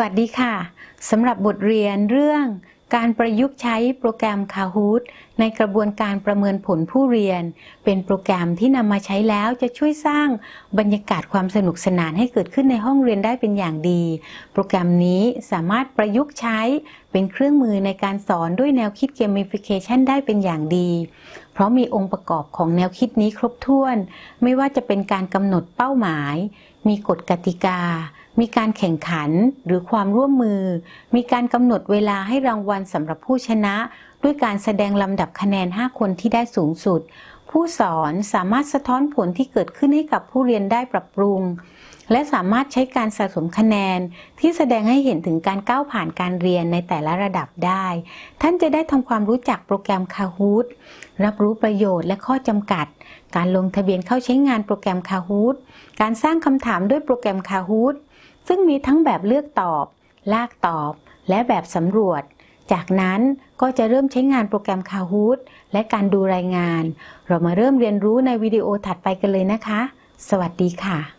วัสดีค่ะ สำหรับบทเรียนเรื่องการประยุกต์ใช้โปรแกรม Kahoot ในกระบวนการประเมินผลผู้เรียน เป็นโปรแกรมที่นำมาใช้แล้วจะช่วยสร้างบรรยากาศความสนุกสนานให้เกิดขึ้นในห้องเรียนได้เป็นอย่างดี โปรแกรมนี้สามารถประยุกต์ใช้เป็นเครื่องมือในการสอนด้วยแนวคิด Gamification ได้เป็นอย่างดี เพราะมีองค์ประกอบของแนวคิดนี้ครบถ้วน ไม่ว่าจะเป็นการกำหนดเป้าหมาย มีกฎกติกา มีการแข่งขันหรือความร่วมมือ มีการกำหนดเวลาให้รางวัลสำหรับผู้ชนะ ด้วยการแสดงลำดับคะแนน 5 คนที่ได้สูงสุด ผู้สอนสามารถสะท้อนผลที่เกิดขึ้นให้กับผู้เรียนได้ปรับปรุง และสามารถใช้การสะสมคะแนน ที่แสดงให้เห็นถึงการก้าวผ่านการเรียนในแต่ละระดับได้ ท่านจะได้ทำความรู้จักโปรแกรม Kahoot รับรู้ประโยชน์และข้อจำกัดการลงทะเบียนเข้าใช้งานโปรแกรม Kahoot การสร้างคำถามด้วยโปรแกรม Kahoot ซึ่งมีทั้งแบบเลือกตอบ ลากตอบ และแบบสำรวจ จากนั้นก็จะเริ่มใช้งานโปรแกรม Kahoot และการดูรายงาน เรามาเริ่มเรียนรู้ในวิดีโอถัดไปกันเลยนะคะ สวัสดีค่ะ